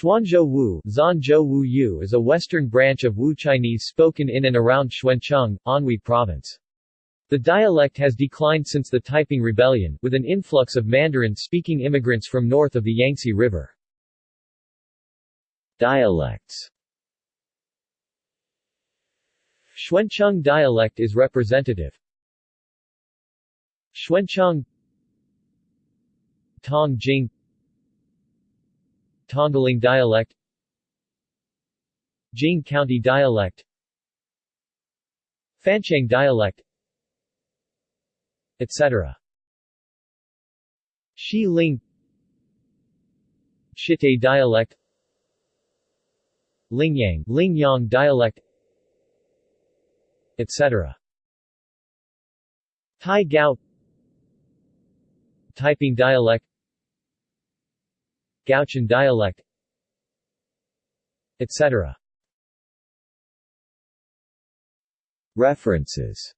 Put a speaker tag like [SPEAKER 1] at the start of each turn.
[SPEAKER 1] Xuanzhou Wu, Wu is a western branch of Wu Chinese spoken in and around Xuancheng, Anhui Province. The dialect has declined since the Taiping Rebellion, with an influx of Mandarin-speaking immigrants from north of the Yangtze River. Dialects Xuancheng dialect is representative. Xuancheng Tong Jing Tonggaling dialect Jing County dialect Fanchang dialect etc. Shi Ling Shitai dialect Lingyang, Lingyang dialect etc. Tai Gao Taiping dialect Gaochun dialect etc. References